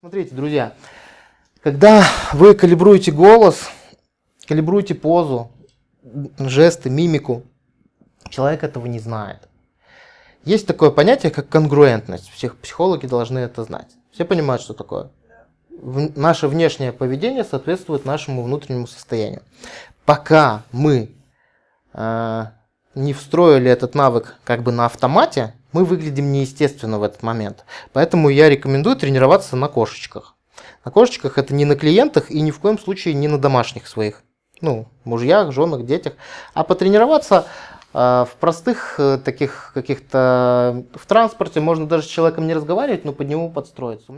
Смотрите, друзья, когда вы калибруете голос, калибруете позу, жесты, мимику, человек этого не знает. Есть такое понятие, как конгруентность. Всех психологи должны это знать. Все понимают, что такое? В, наше внешнее поведение соответствует нашему внутреннему состоянию. Пока мы э, не встроили этот навык как бы на автомате, мы выглядим неестественно в этот момент. Поэтому я рекомендую тренироваться на кошечках. На кошечках это не на клиентах и ни в коем случае не на домашних своих. Ну, мужьях, женах, детях. А потренироваться э, в простых э, таких каких-то... В транспорте можно даже с человеком не разговаривать, но под него подстроиться.